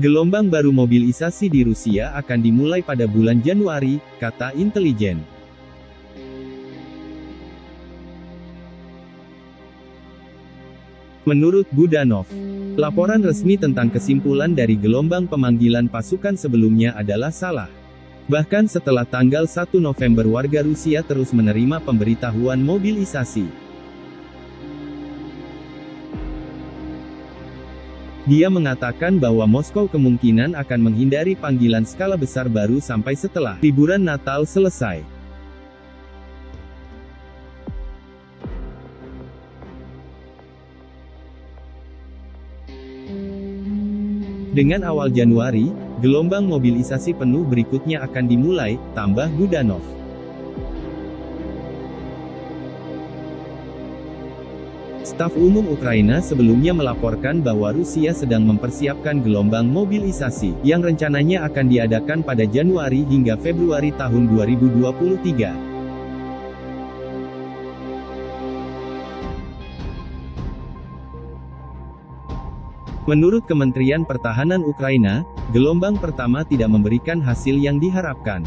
Gelombang baru mobilisasi di Rusia akan dimulai pada bulan Januari, kata intelijen. Menurut Budanov, laporan resmi tentang kesimpulan dari gelombang pemanggilan pasukan sebelumnya adalah salah. Bahkan setelah tanggal 1 November warga Rusia terus menerima pemberitahuan mobilisasi. Dia mengatakan bahwa Moskow kemungkinan akan menghindari panggilan skala besar baru sampai setelah liburan Natal selesai. Dengan awal Januari, gelombang mobilisasi penuh berikutnya akan dimulai, tambah Budanov. Staf Umum Ukraina sebelumnya melaporkan bahwa Rusia sedang mempersiapkan gelombang mobilisasi, yang rencananya akan diadakan pada Januari hingga Februari tahun 2023. Menurut Kementerian Pertahanan Ukraina, gelombang pertama tidak memberikan hasil yang diharapkan.